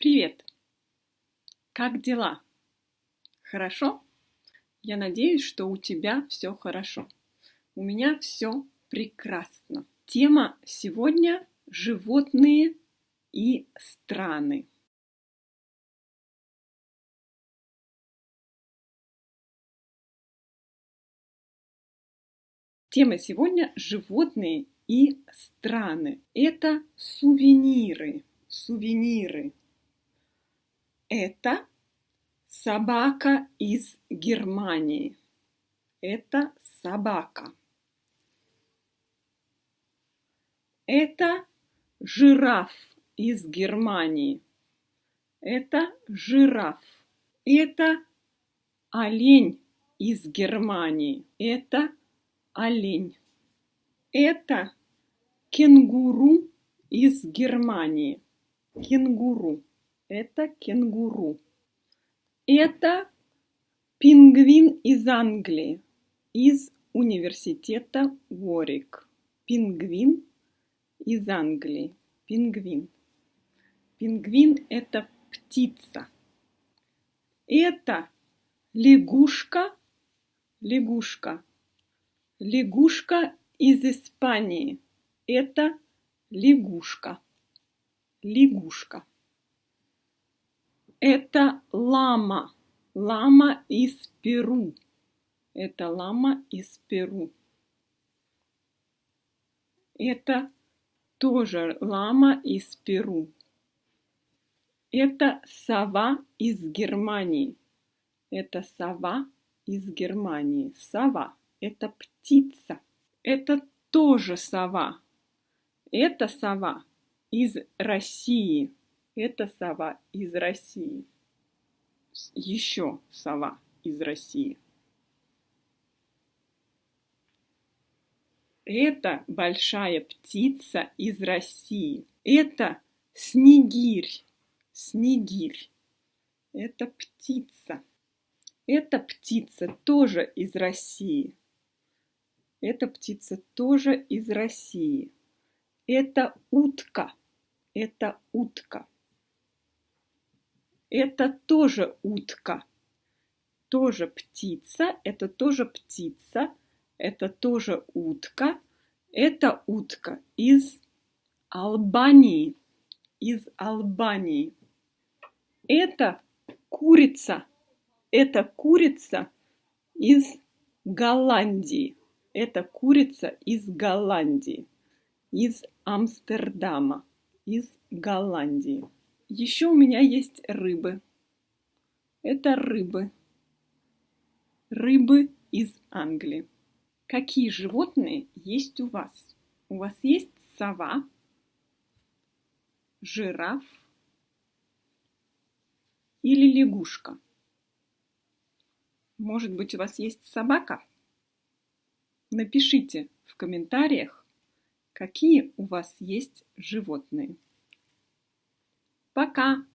Привет! Как дела? Хорошо? Я надеюсь, что у тебя все хорошо. У меня все прекрасно. Тема сегодня – животные и страны. Тема сегодня – животные и страны. Это сувениры. Сувениры. Это собака из Германии. Это собака. Это жираф из Германии. Это жираф. Это олень из Германии. Это олень. Это кенгуру из Германии. Кенгуру. Это кенгуру. Это пингвин из Англии, из университета Уорик. Пингвин из Англии. Пингвин. Пингвин – это птица. Это лягушка, лягушка. Лягушка из Испании. Это лягушка. Лягушка. Это лама. Лама из Перу. Это лама из Перу. Это тоже лама из Перу. Это сова из Германии. Это сова из Германии. Сова – это птица. Это тоже сова. Это сова из России. Это сова из России. Еще сова из России. Это большая птица из России. Это снегирь. Снегирь. Это птица. Эта птица тоже из России. Эта птица тоже из России. Это утка. Это утка. Это тоже утка. Тоже птица. Это тоже птица. Это тоже утка. Это утка из Албании. Из Албании. Это курица. Это курица из Голландии. Это курица из Голландии. Из Амстердама. Из Голландии. Еще у меня есть рыбы. Это рыбы. Рыбы из Англии. Какие животные есть у вас? У вас есть сова, жираф или лягушка? Может быть, у вас есть собака? Напишите в комментариях, какие у вас есть животные. Пока!